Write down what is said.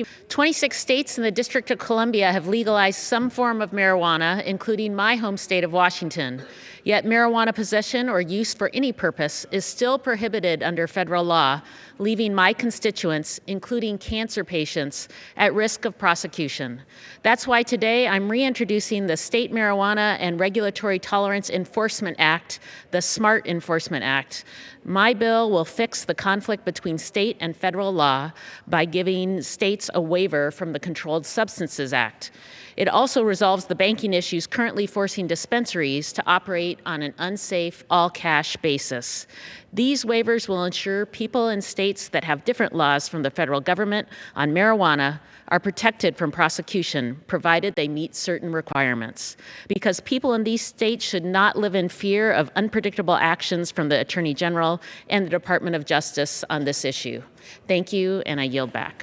you. 26 states and the District of Columbia have legalized some form of marijuana, including my home state of Washington. Yet marijuana possession or use for any purpose is still prohibited under federal law, leaving my constituents, including cancer patients, at risk of prosecution. That's why today I'm reintroducing the State Marijuana and Regulatory Tolerance Enforcement Act, the SMART Enforcement Act. My bill will fix the conflict between state and federal law by giving states a waiver from the Controlled Substances Act. It also resolves the banking issues currently forcing dispensaries to operate on an unsafe, all-cash basis. These waivers will ensure people in states that have different laws from the federal government on marijuana are protected from prosecution, provided they meet certain requirements. Because people in these states should not live in fear of unpredictable actions from the Attorney General and the Department of Justice on this issue. Thank you, and I yield back.